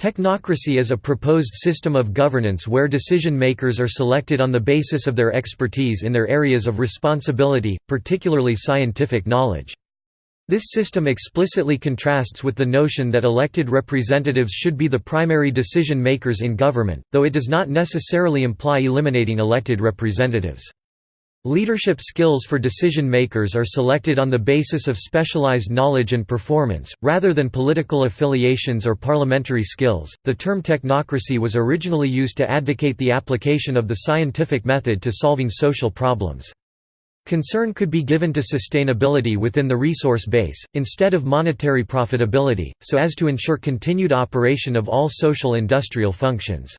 Technocracy is a proposed system of governance where decision-makers are selected on the basis of their expertise in their areas of responsibility, particularly scientific knowledge. This system explicitly contrasts with the notion that elected representatives should be the primary decision-makers in government, though it does not necessarily imply eliminating elected representatives. Leadership skills for decision-makers are selected on the basis of specialized knowledge and performance, rather than political affiliations or parliamentary skills. The term technocracy was originally used to advocate the application of the scientific method to solving social problems. Concern could be given to sustainability within the resource base, instead of monetary profitability, so as to ensure continued operation of all social industrial functions.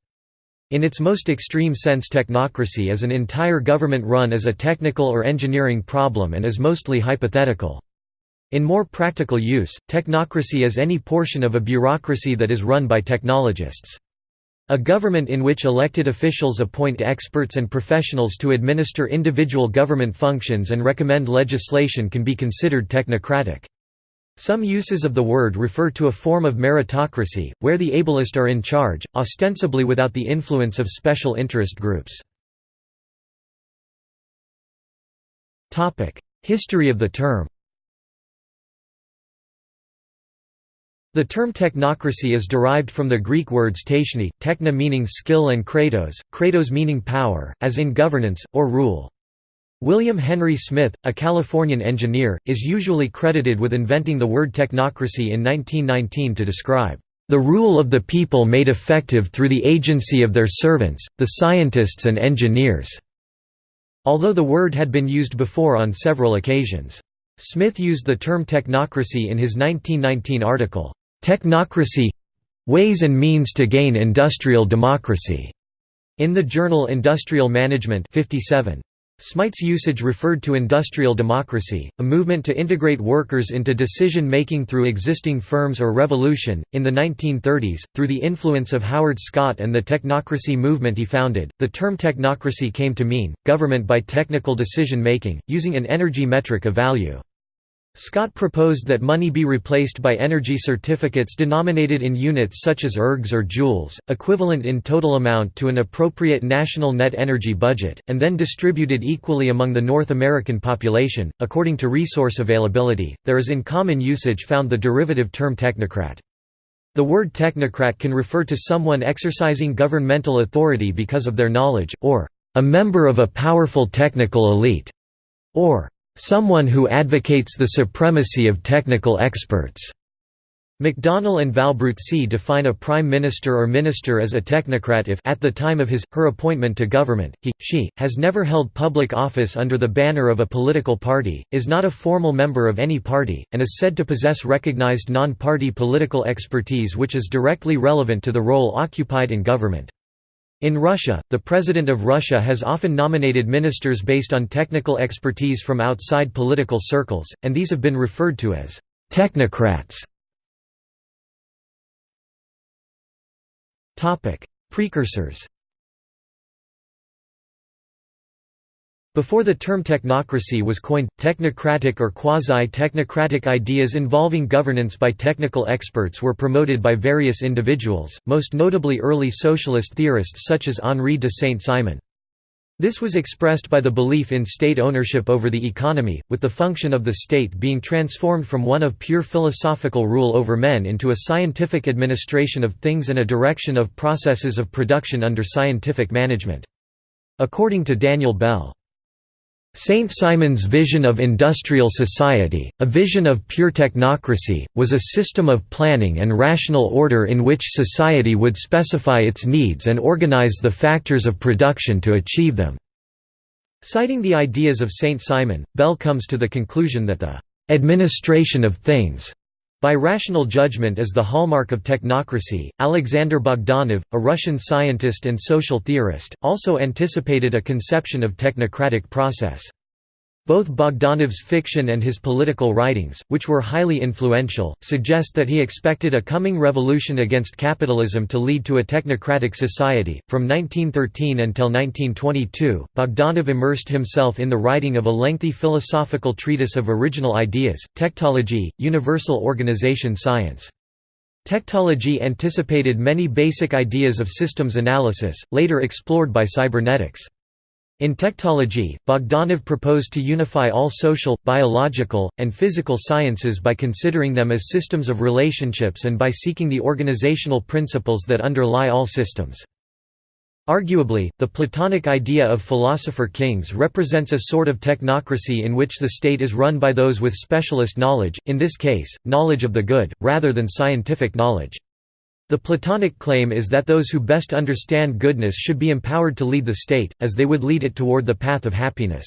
In its most extreme sense technocracy is an entire government run as a technical or engineering problem and is mostly hypothetical. In more practical use, technocracy is any portion of a bureaucracy that is run by technologists. A government in which elected officials appoint experts and professionals to administer individual government functions and recommend legislation can be considered technocratic. Some uses of the word refer to a form of meritocracy, where the ablest are in charge, ostensibly without the influence of special interest groups. History of the term The term technocracy is derived from the Greek words techne, techna meaning skill and kratos, kratos meaning power, as in governance, or rule. William Henry Smyth, a Californian engineer, is usually credited with inventing the word technocracy in 1919 to describe the rule of the people made effective through the agency of their servants, the scientists and engineers", although the word had been used before on several occasions. Smyth used the term technocracy in his 1919 article, "'Technocracy Ways and Means to Gain Industrial Democracy' in the journal Industrial Management 57. Smyth's usage referred to industrial democracy, a movement to integrate workers into decision making through existing firms or revolution. In the 1930s, through the influence of Howard Scott and the technocracy movement he founded, the term technocracy came to mean government by technical decision making, using an energy metric of value. Scott proposed that money be replaced by energy certificates denominated in units such as ergs or joules, equivalent in total amount to an appropriate national net energy budget, and then distributed equally among the North American population. According to resource availability, there is in common usage found the derivative term technocrat. The word technocrat can refer to someone exercising governmental authority because of their knowledge, or a member of a powerful technical elite, or someone who advocates the supremacy of technical experts. McDonnell and Valbruzzi define a prime minister or minister as a technocrat if at the time of his, her appointment to government, he, she, has never held public office under the banner of a political party, is not a formal member of any party, and is said to possess recognized non-party political expertise which is directly relevant to the role occupied in government. In Russia, the President of Russia has often nominated ministers based on technical expertise from outside political circles, and these have been referred to as technocrats. Precursors Before the term technocracy was coined, technocratic or quasi-technocratic ideas involving governance by technical experts were promoted by various individuals, most notably early socialist theorists such as Henri de Saint-Simon. This was expressed by the belief in state ownership over the economy, with the function of the state being transformed from one of pure philosophical rule over men into a scientific administration of things and a direction of processes of production under scientific management. According to Daniel Bell, Saint-Simon's vision of industrial society, a vision of pure technocracy, was a system of planning and rational order in which society would specify its needs and organize the factors of production to achieve them. Citing the ideas of Saint-Simon, Bell comes to the conclusion that the «administration of things» By rational judgment is the hallmark of technocracy. Alexander Bogdanov, a Russian scientist and social theorist, also anticipated a conception of technocratic process. Both Bogdanov's fiction and his political writings, which were highly influential, suggest that he expected a coming revolution against capitalism to lead to a technocratic society. From 1913 until 1922, Bogdanov immersed himself in the writing of a lengthy philosophical treatise of original ideas, Tectology, Universal Organization Science. Tectology anticipated many basic ideas of systems analysis, later explored by cybernetics. In Tectology, Bogdanov proposed to unify all social, biological, and physical sciences by considering them as systems of relationships and by seeking the organizational principles that underlie all systems. Arguably, the Platonic idea of philosopher kings represents a sort of technocracy in which the state is run by those with specialist knowledge, in this case, knowledge of the good, rather than scientific knowledge. The Platonic claim is that those who best understand goodness should be empowered to lead the state, as they would lead it toward the path of happiness.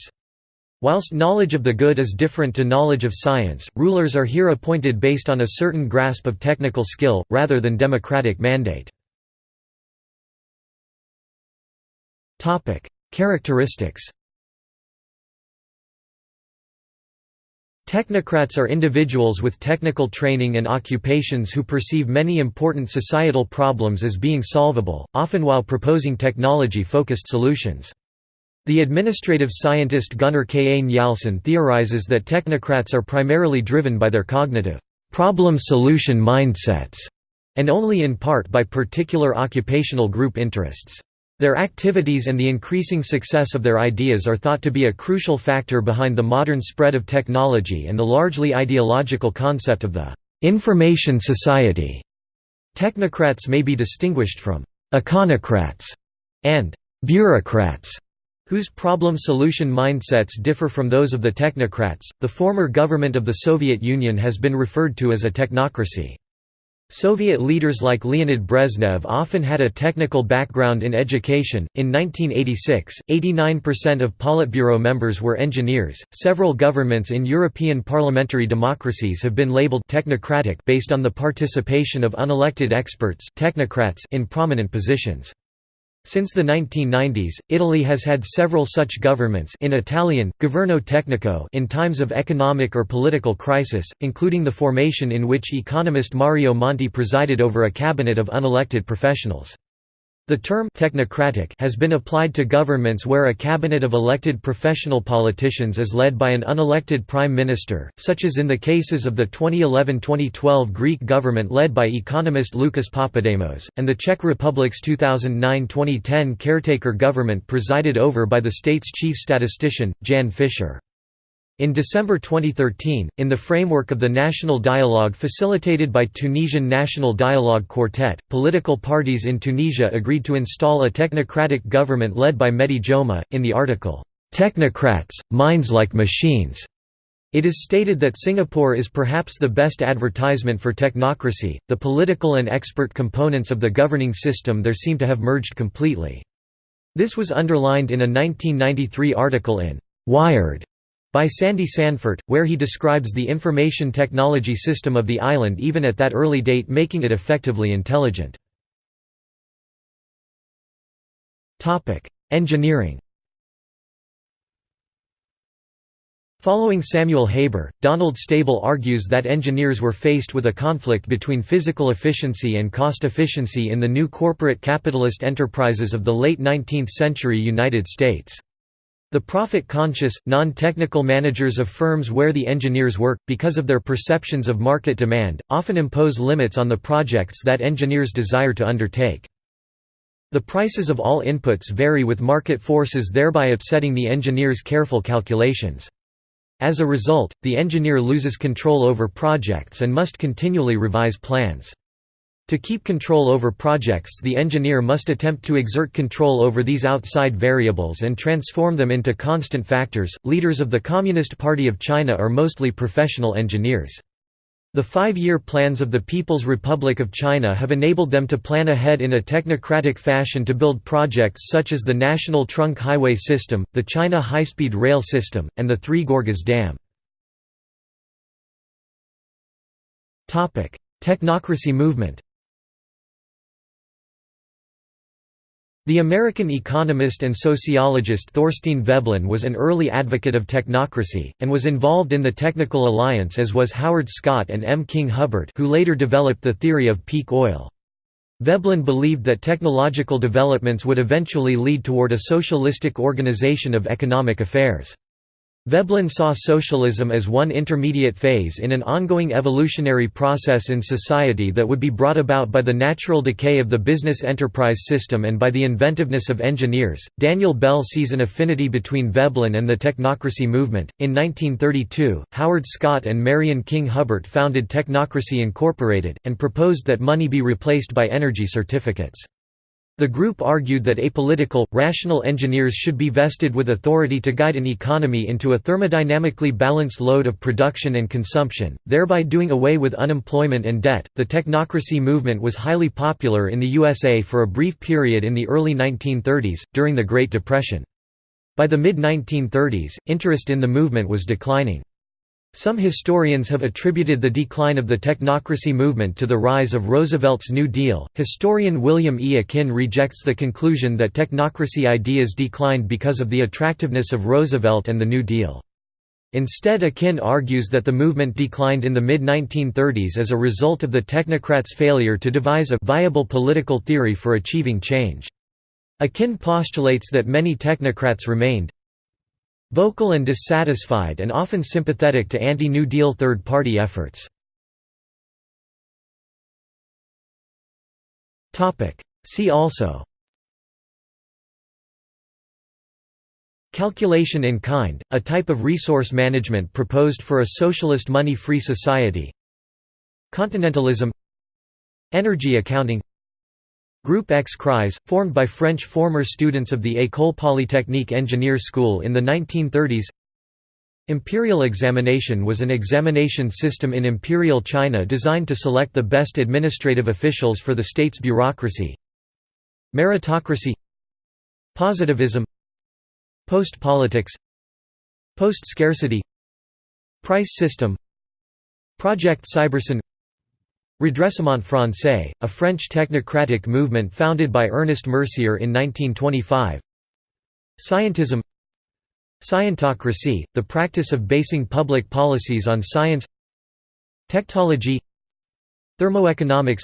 Whilst knowledge of the good is different to knowledge of science, rulers are here appointed based on a certain grasp of technical skill, rather than democratic mandate. Characteristics Technocrats are individuals with technical training and occupations who perceive many important societal problems as being solvable, often while proposing technology-focused solutions. The administrative scientist Gunnar K. A. Njalsson theorizes that technocrats are primarily driven by their cognitive problem-solution mindsets, and only in part by particular occupational group interests. Their activities and the increasing success of their ideas are thought to be a crucial factor behind the modern spread of technology and the largely ideological concept of the «information society». Technocrats may be distinguished from «econocrats» and «bureaucrats», whose problem-solution mindsets differ from those of the technocrats. The former government of the Soviet Union has been referred to as a technocracy. Soviet leaders like Leonid Brezhnev often had a technical background in education. In 1986, 89% of Politburo members were engineers. Several governments in European parliamentary democracies have been labeled technocratic based on the participation of unelected experts, technocrats in prominent positions. Since the 1990s, Italy has had several such governments in Italian, governo tecnico in times of economic or political crisis, including the formation in which economist Mario Monti presided over a cabinet of unelected professionals. The term technocratic has been applied to governments where a cabinet of elected professional politicians is led by an unelected prime minister, such as in the cases of the 2011–2012 Greek government led by economist Lucas Papademos, and the Czech Republic's 2009–2010 caretaker government presided over by the state's chief statistician, Jan Fischer. In December 2013, in the framework of the national dialogue facilitated by Tunisian National Dialogue Quartet, political parties in Tunisia agreed to install a technocratic government led by Mehdi Jomaa. In the article, Technocrats, Minds Like Machines, it is stated that Singapore is perhaps the best advertisement for technocracy. The political and expert components of the governing system there seem to have merged completely. This was underlined in a 1993 article in Wired by Sandy Sandfort, where he describes the information technology system of the island even at that early date making it effectively intelligent. Engineering Following Samuel Haber, Donald Stabile argues that engineers were faced with a conflict between physical efficiency and cost efficiency in the new corporate capitalist enterprises of the late 19th century United States. The profit-conscious, non-technical managers of firms where the engineers work, because of their perceptions of market demand, often impose limits on the projects that engineers desire to undertake. The prices of all inputs vary with market forces thereby upsetting the engineer's careful calculations. As a result, the engineer loses control over projects and must continually revise plans. To keep control over projects the engineer must attempt to exert control over these outside variables and transform them into constant factors. Leaders of the Communist Party of China are mostly professional engineers. The five-year plans of the People's Republic of China have enabled them to plan ahead in a technocratic fashion to build projects such as the National Trunk Highway System, the China High-Speed Rail System, and the Three Gorges Dam. Technocracy movement The American economist and sociologist Thorstein Veblen was an early advocate of technocracy, and was involved in the Technical Alliance as was Howard Scott and M. King Hubbert who later developed the theory of peak oil. Veblen believed that technological developments would eventually lead toward a socialistic organization of economic affairs. Veblen saw socialism as one intermediate phase in an ongoing evolutionary process in society that would be brought about by the natural decay of the business enterprise system and by the inventiveness of engineers. Daniel Bell sees an affinity between Veblen and the technocracy movement. In 1932, Howard Scott and Marion King Hubbert founded Technocracy Incorporated, and proposed that money be replaced by energy certificates. The group argued that apolitical, rational engineers should be vested with authority to guide an economy into a thermodynamically balanced load of production and consumption, thereby doing away with unemployment and debt. The technocracy movement was highly popular in the USA for a brief period in the early 1930s, during the Great Depression. By the mid 1930s, interest in the movement was declining. Some historians have attributed the decline of the technocracy movement to the rise of Roosevelt's New Deal. Historian William E. Akin rejects the conclusion that technocracy ideas declined because of the attractiveness of Roosevelt and the New Deal. Instead Akin argues that the movement declined in the mid-1930s as a result of the technocrats' failure to devise a viable political theory for achieving change. Akin postulates that many technocrats remained vocal and dissatisfied and often sympathetic to anti-New Deal third-party efforts. See also. Calculation in kind, a type of resource management proposed for a socialist money-free society. Continentalism. Energy accounting Group X-Crise, formed by French former students of the École Polytechnique Engineer School in the 1930s Imperial examination was an examination system in Imperial China designed to select the best administrative officials for the state's bureaucracy. Meritocracy. Positivism. Post-politics. Post-scarcity. Price system. Project Cybersyn Redressement Français, a French technocratic movement founded by Ernest Mercier in 1925 Scientism. Scientocracy, the practice of basing public policies on science. Tectology Thermoeconomics.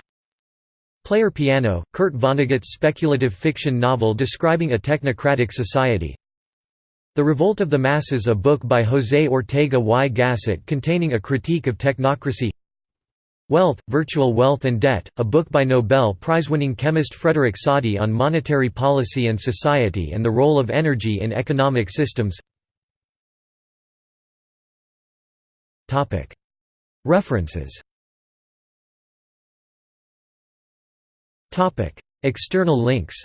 Player Piano, Kurt Vonnegut's speculative fiction novel describing a technocratic society. The Revolt of the Masses a book by José Ortega y Gasset containing a critique of technocracy Wealth, Virtual Wealth and Debt, a book by Nobel Prize-winning chemist Frederick Soddy on monetary policy and society and the role of energy in economic systems. References. External links.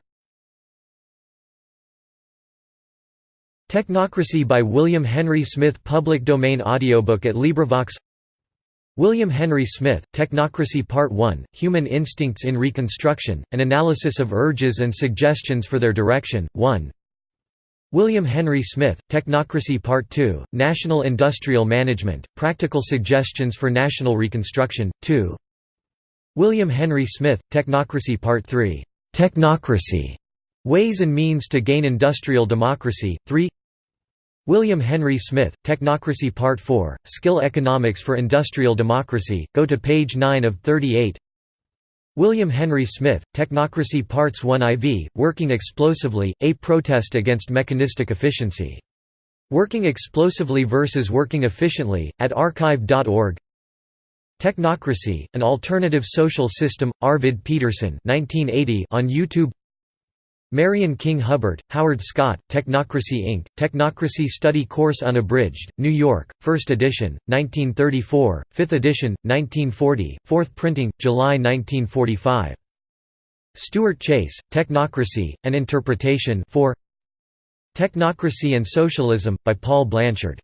Technocracy by William Henry Smyth Public domain audiobook at LibriVox William Henry Smyth, Technocracy Part 1, Human Instincts in Reconstruction, An Analysis of Urges and Suggestions for Their Direction, 1 William Henry Smyth, Technocracy Part 2, National Industrial Management, Practical Suggestions for National Reconstruction, 2 William Henry Smyth, Technocracy Part 3, Technocracy, Ways and Means to Gain Industrial Democracy, 3 William Henry Smyth, Technocracy Part 4, Skill Economics for Industrial Democracy, go to page 9 of 38 William Henry Smyth, Technocracy Parts 1 IV, Working Explosively, A Protest Against Mechanistic Efficiency. Working Explosively versus Working Efficiently, at archive.org Technocracy, An Alternative Social System, Arvid Peterson 1980 on YouTube Marion King Hubbert, Howard Scott, Technocracy Inc., Technocracy Study Course Unabridged, New York, 1st edition, 1934, 5th edition, 1940, 4th printing, July 1945. Stuart Chase, Technocracy, An Interpretation 4 Technocracy and Socialism, by Paul Blanshard